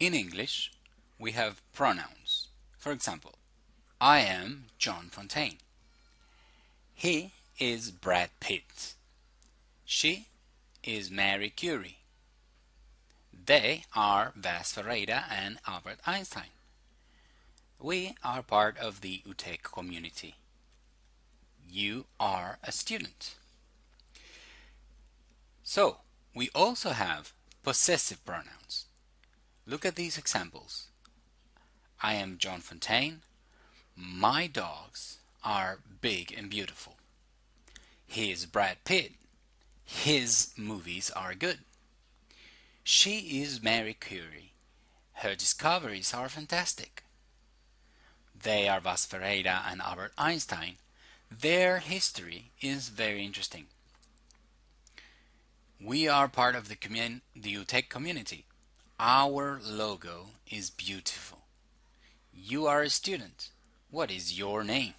In English, we have pronouns. For example, I am John Fontaine. He is Brad Pitt. She is Mary Curie. They are Vaz Ferreira and Albert Einstein. We are part of the UTEC community. You are a student. So, we also have possessive pronouns. Look at these examples. I am John Fontaine. My dogs are big and beautiful. He is Brad Pitt. His movies are good. She is Mary Curie. Her discoveries are fantastic. They are Vaz Ferreira and Albert Einstein. Their history is very interesting. We are part of the, commun the UTEC community. Our logo is beautiful. You are a student. What is your name?